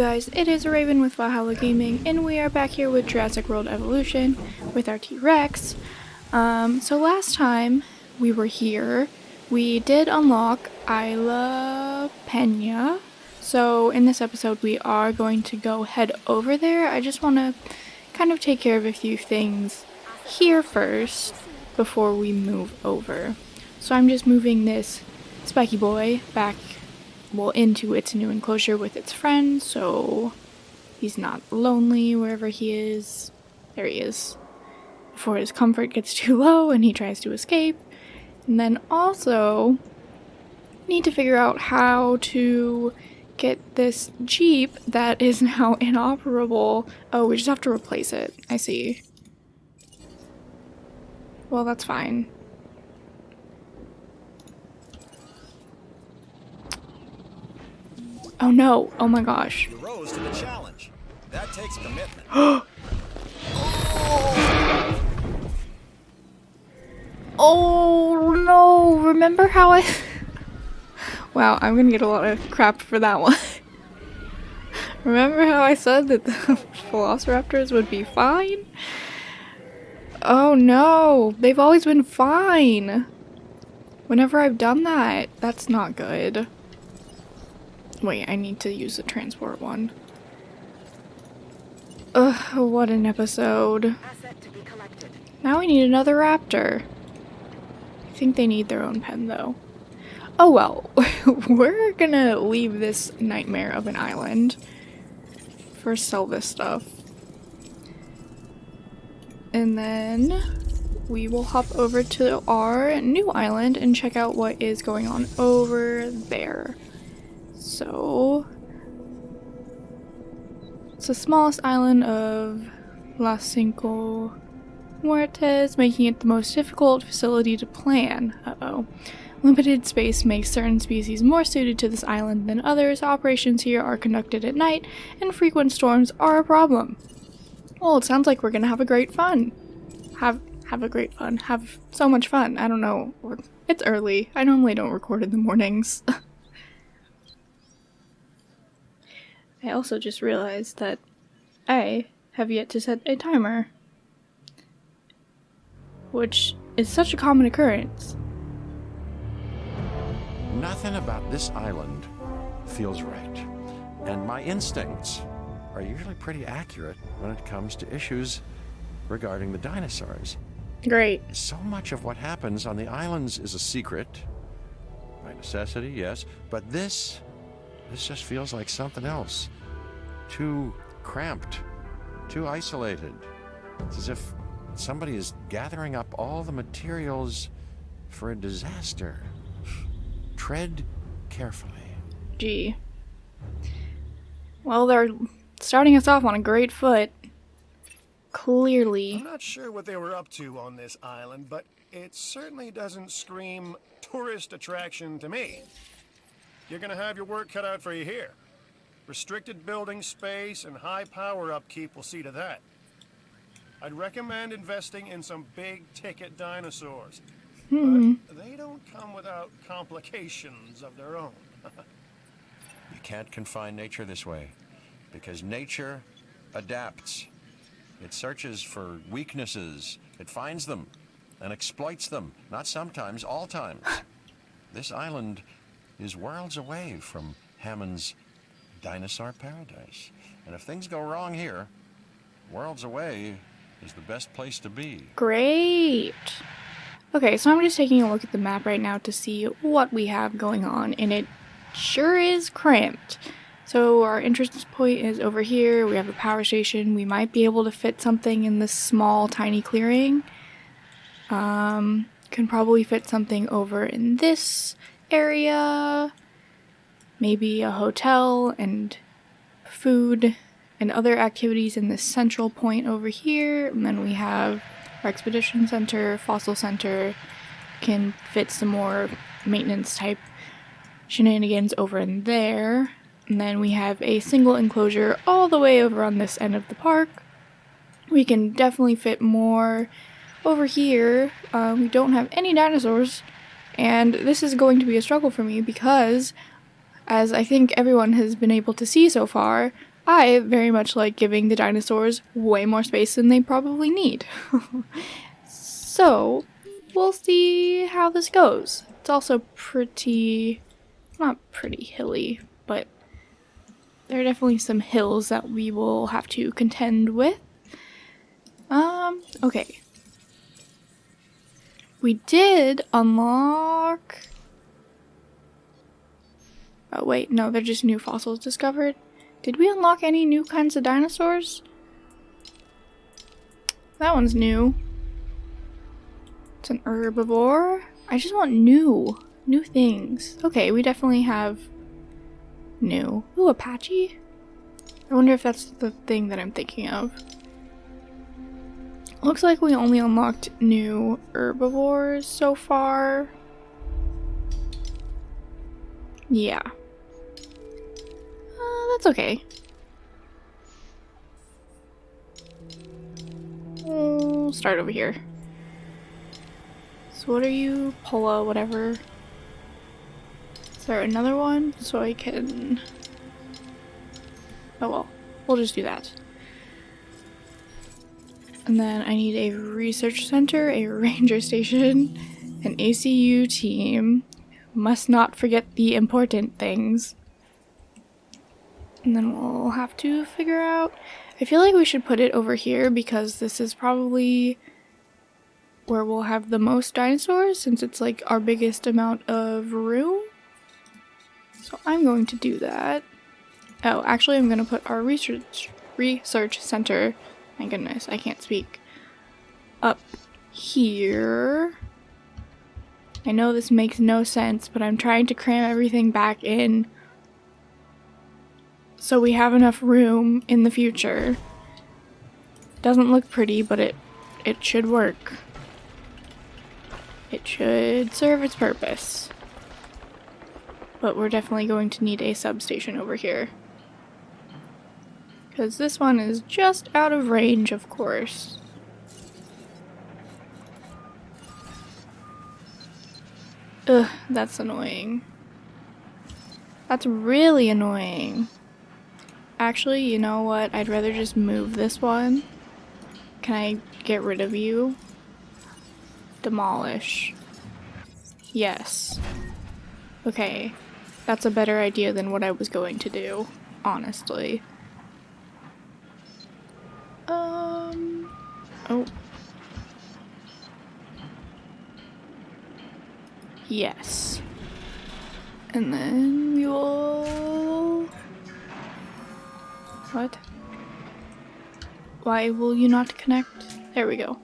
guys? It is Raven with Valhalla Gaming, and we are back here with Jurassic World Evolution with our T-Rex. Um, so last time we were here, we did unlock Isla Pena. So in this episode, we are going to go head over there. I just want to kind of take care of a few things here first before we move over. So I'm just moving this spiky boy back well into its new enclosure with its friends so he's not lonely wherever he is. There he is. Before his comfort gets too low and he tries to escape. And then also need to figure out how to get this jeep that is now inoperable. Oh, we just have to replace it. I see. Well, that's fine. Oh no! Oh my gosh. You rose to the challenge. That takes commitment. Oh no! Remember how I. wow, I'm gonna get a lot of crap for that one. Remember how I said that the velociraptors would be fine? Oh no! They've always been fine! Whenever I've done that, that's not good. Wait, I need to use the transport one. Ugh, what an episode. Now we need another raptor. I think they need their own pen though. Oh well, we're gonna leave this nightmare of an island. First sell this stuff. And then we will hop over to our new island and check out what is going on over there. So, it's the smallest island of Las Cinco Muertes, making it the most difficult facility to plan. Uh-oh. Limited space makes certain species more suited to this island than others. Operations here are conducted at night, and frequent storms are a problem. Well, it sounds like we're gonna have a great fun. Have have a great fun. Have so much fun. I don't know. It's early. I normally don't record in the mornings. I also just realized that I have yet to set a timer. Which is such a common occurrence. Nothing about this island feels right. And my instincts are usually pretty accurate when it comes to issues regarding the dinosaurs. Great. So much of what happens on the islands is a secret. By necessity, yes. But this this just feels like something else. Too cramped, too isolated. It's as if somebody is gathering up all the materials for a disaster. Tread carefully. Gee. Well, they're starting us off on a great foot. Clearly. I'm not sure what they were up to on this island, but it certainly doesn't scream tourist attraction to me. You're gonna have your work cut out for you here. Restricted building space and high power upkeep will see to that. I'd recommend investing in some big ticket dinosaurs. Hmm. But they don't come without complications of their own. You can't confine nature this way, because nature adapts. It searches for weaknesses, it finds them, and exploits them, not sometimes, all times. This island is worlds away from Hammond's dinosaur paradise. And if things go wrong here, worlds away is the best place to be. Great. Okay, so I'm just taking a look at the map right now to see what we have going on, and it sure is cramped. So our entrance point is over here, we have a power station, we might be able to fit something in this small tiny clearing. Um, can probably fit something over in this area, maybe a hotel and food and other activities in this central point over here. And then we have our expedition center, fossil center, can fit some more maintenance type shenanigans over in there. And then we have a single enclosure all the way over on this end of the park. We can definitely fit more over here. Uh, we don't have any dinosaurs, and this is going to be a struggle for me because, as I think everyone has been able to see so far, I very much like giving the dinosaurs way more space than they probably need. so, we'll see how this goes. It's also pretty, not pretty hilly, but there are definitely some hills that we will have to contend with. Um, okay. We did unlock... Oh wait, no, they're just new fossils discovered. Did we unlock any new kinds of dinosaurs? That one's new. It's an herbivore. I just want new. New things. Okay, we definitely have new. Ooh, Apache? I wonder if that's the thing that I'm thinking of. Looks like we only unlocked new herbivores so far. Yeah. Uh, that's okay. We'll start over here. So what are you? Polo, whatever. Is there another one? So I can... Oh well. We'll just do that. And then I need a research center, a ranger station, an ACU team. Must not forget the important things. And then we'll have to figure out... I feel like we should put it over here because this is probably where we'll have the most dinosaurs since it's like our biggest amount of room. So I'm going to do that. Oh, actually I'm going to put our research research center my goodness, I can't speak. Up here. I know this makes no sense, but I'm trying to cram everything back in so we have enough room in the future. Doesn't look pretty, but it it should work. It should serve its purpose. But we're definitely going to need a substation over here. Because this one is just out of range, of course. Ugh, that's annoying. That's really annoying. Actually, you know what? I'd rather just move this one. Can I get rid of you? Demolish. Yes. Okay. That's a better idea than what I was going to do, honestly. Oh. Yes. And then we will... What? Why will you not connect? There we go.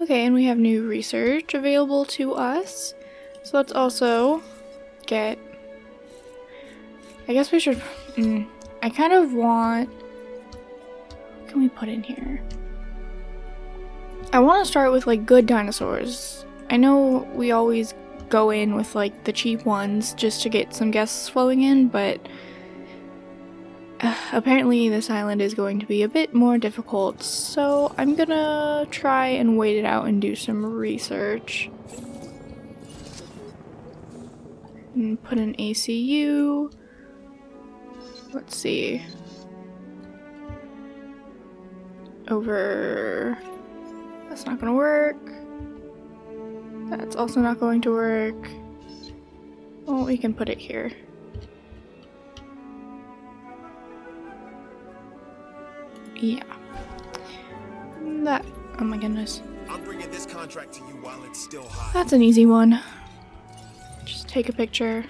Okay, and we have new research available to us. So let's also get... I guess we should... Mm, I kind of want can we put in here? I want to start with like good dinosaurs. I know we always go in with like the cheap ones just to get some guests flowing in, but uh, apparently this island is going to be a bit more difficult, so I'm gonna try and wait it out and do some research. And put an ACU. Let's see over... That's not gonna work. That's also not going to work. Well, we can put it here. Yeah. That, oh my goodness. I'm bringing this contract to you while it's still hot. That's an easy one. Just take a picture.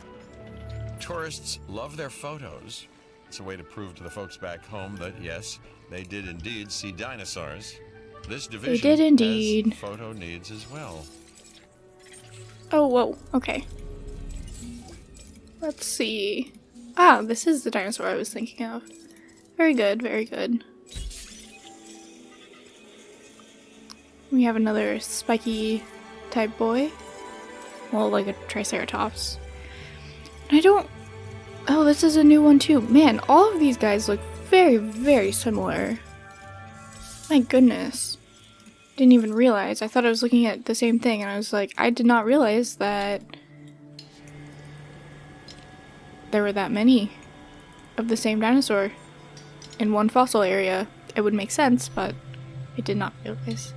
Tourists love their photos. It's a way to prove to the folks back home that, yes, they did indeed see dinosaurs. This division they did indeed. photo needs as well. Oh, whoa. Okay. Let's see. Ah, this is the dinosaur I was thinking of. Very good, very good. We have another spiky type boy. Well, like a Triceratops. I don't... Oh, this is a new one too. Man, all of these guys look very, very similar. My goodness. Didn't even realize. I thought I was looking at the same thing and I was like, I did not realize that there were that many of the same dinosaur in one fossil area. It would make sense, but I did not realize.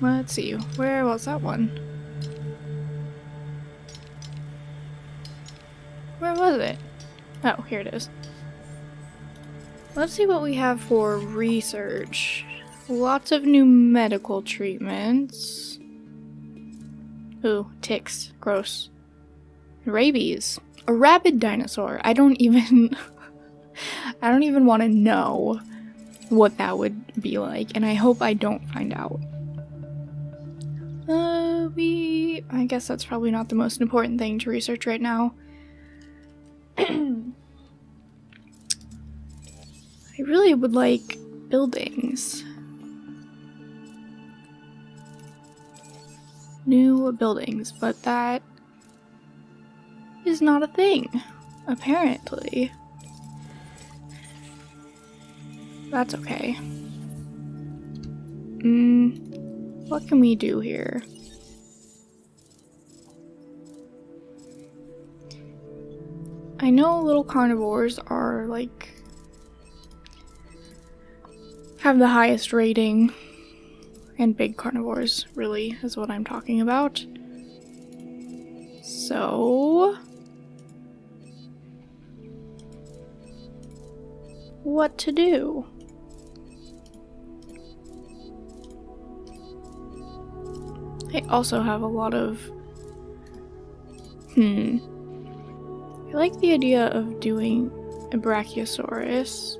Let's see, where was that one? It? Oh, here it is. Let's see what we have for research. Lots of new medical treatments. Ooh, ticks. Gross. Rabies. A rabid dinosaur. I don't even... I don't even want to know what that would be like, and I hope I don't find out. Uh, we... I guess that's probably not the most important thing to research right now. I really would like buildings. New buildings, but that is not a thing, apparently. That's okay. Mm, what can we do here? I know little carnivores are like have the highest rating and big carnivores really is what I'm talking about. So what to do? I also have a lot of hmm I like the idea of doing a Brachiosaurus.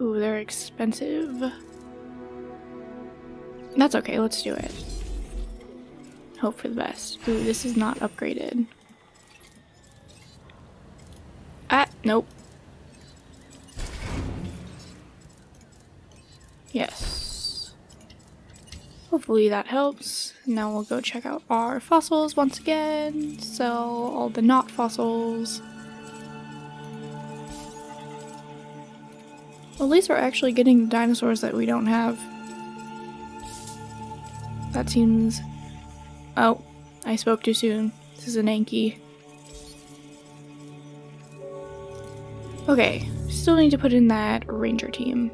Ooh, they're expensive. That's okay, let's do it. Hope for the best. Ooh, this is not upgraded. Ah, nope. Yes. Hopefully that helps. Now we'll go check out our fossils once again. Sell all the not fossils. At least we're actually getting dinosaurs that we don't have. That seems... Oh, I spoke too soon. This is an Anki. Okay, still need to put in that ranger team.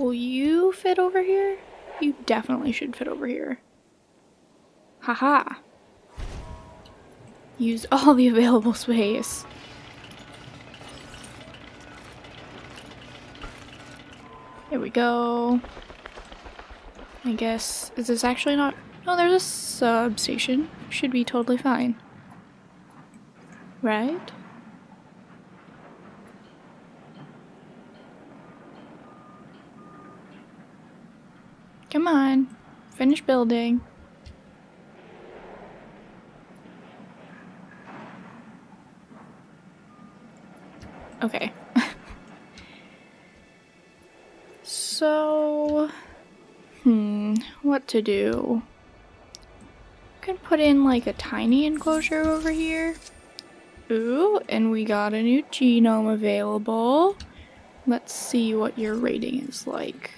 Will you fit over here? You definitely should fit over here. Haha. -ha. Use all the available space. There we go. I guess, is this actually not, no there's a substation. Should be totally fine. Right? Come on, finish building. Okay. so, hmm, what to do? can put in like a tiny enclosure over here. Ooh, and we got a new genome available. Let's see what your rating is like.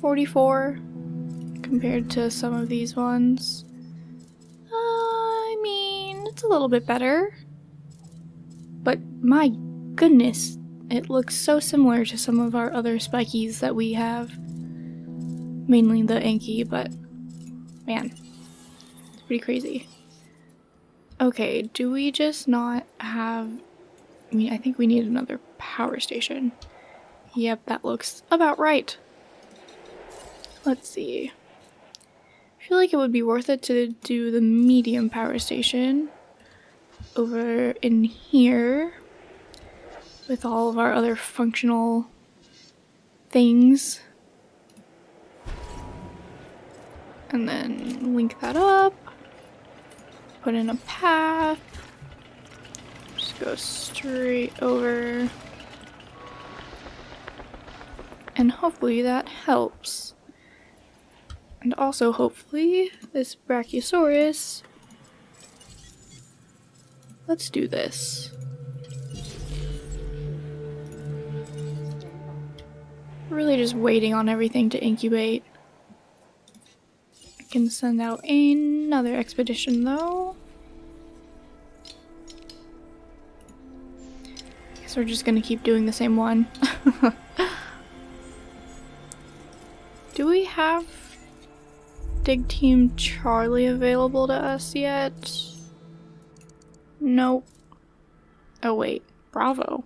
Forty-four compared to some of these ones. Uh, I mean, it's a little bit better. But my goodness, it looks so similar to some of our other spikies that we have mainly the Anki, but man, it's pretty crazy. Okay, do we just not have... I mean, I think we need another power station. Yep, that looks about right. Let's see. I feel like it would be worth it to do the medium power station over in here with all of our other functional things. and then link that up, put in a path, just go straight over, and hopefully that helps. And also hopefully this Brachiosaurus, let's do this. really just waiting on everything to incubate. I can send out another expedition though. Guess we're just gonna keep doing the same one. Do we have Dig Team Charlie available to us yet? Nope. Oh wait, Bravo.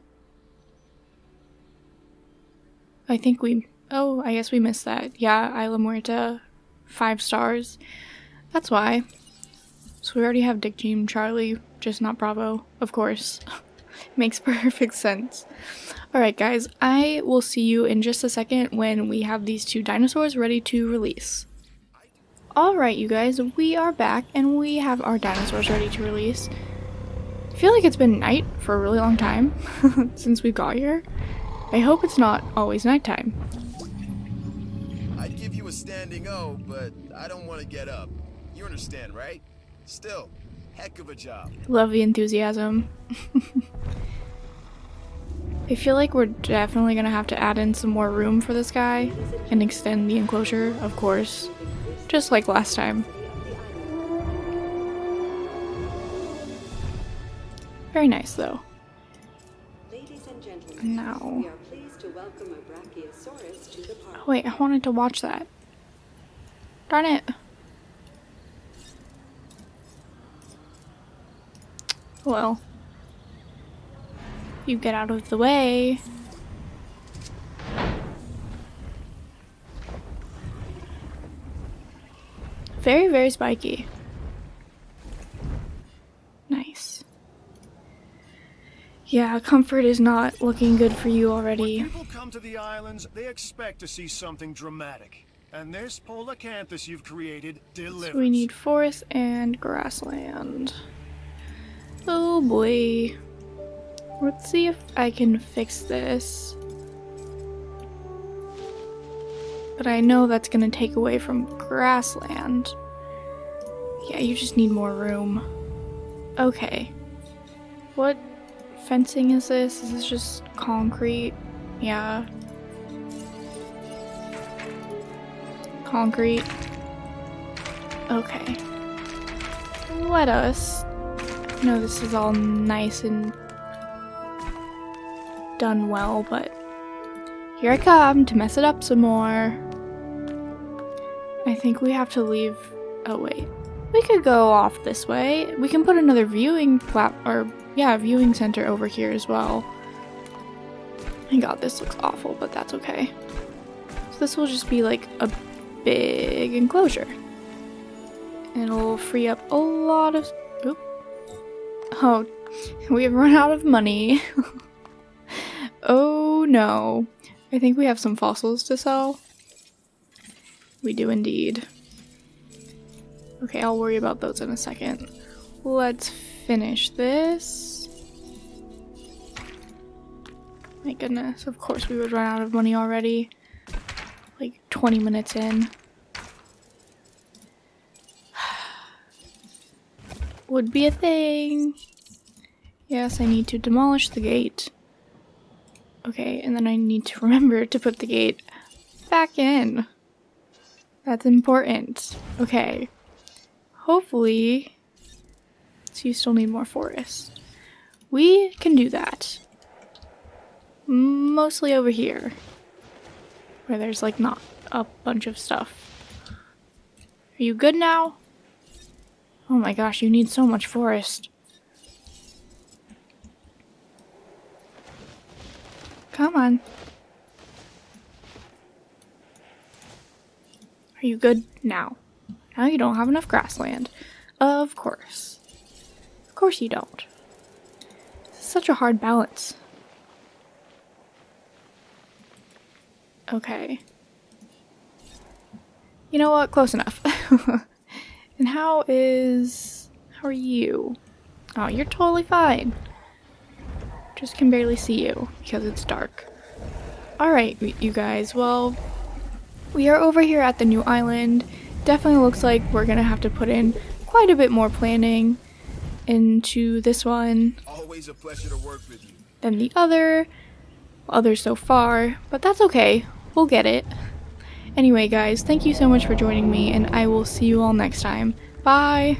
I think we. Oh, I guess we missed that. Yeah, Isla Muerta, five stars. That's why. So we already have Dig Team Charlie, just not Bravo, of course. Makes perfect sense. Alright, guys, I will see you in just a second when we have these two dinosaurs ready to release. Alright, you guys, we are back and we have our dinosaurs ready to release. I feel like it's been night for a really long time since we got here. I hope it's not always nighttime. I'd give you a standing O, but I don't want to get up. You understand, right? Still, heck of a job. Love the enthusiasm. I feel like we're definitely gonna have to add in some more room for this guy and extend the enclosure, of course, just like last time. Very nice though. Ladies and gentlemen, Now. we are pleased to welcome a Brachiosaurus to the park. Oh, wait, I wanted to watch that. Darn it. Well. You get out of the way. Very, very spiky. Nice. Yeah, comfort is not looking good for you already. When people come to the islands, they expect to see something dramatic. And this Polacanthus you've created delivers. So we need forest and grassland. Oh boy. Let's see if I can fix this. But I know that's gonna take away from grassland. Yeah, you just need more room. Okay. What fencing is this? Is this just concrete? Yeah. Concrete. Okay. Let us. know this is all nice and done well, but here I come to mess it up some more. I think we have to leave. Oh, wait. We could go off this way. We can put another viewing plat or yeah, viewing center over here as well. My god, this looks awful, but that's okay. So this will just be like a big enclosure. It'll free up a lot of oop. Oh, we have run out of money. oh no. I think we have some fossils to sell. We do indeed. Okay, I'll worry about those in a second. Let's finish this. My goodness, of course we would run out of money already. Like 20 minutes in. Would be a thing. Yes, I need to demolish the gate. Okay, and then I need to remember to put the gate back in. That's important. Okay. Hopefully, so you still need more forest. We can do that. Mostly over here. Where there's like not a bunch of stuff. Are you good now? Oh my gosh, you need so much forest. Come on. Are you good now? Now you don't have enough grassland. Of course. Of course you don't. Such a hard balance. Okay. You know what? Close enough. and how is... How are you? Oh, you're totally fine. Just can barely see you because it's dark. Alright, you guys. Well, we are over here at the new island. Definitely looks like we're gonna have to put in quite a bit more planning into this one Always a pleasure to work with you. than the other, other so far, but that's okay. We'll get it. Anyway, guys, thank you so much for joining me, and I will see you all next time. Bye!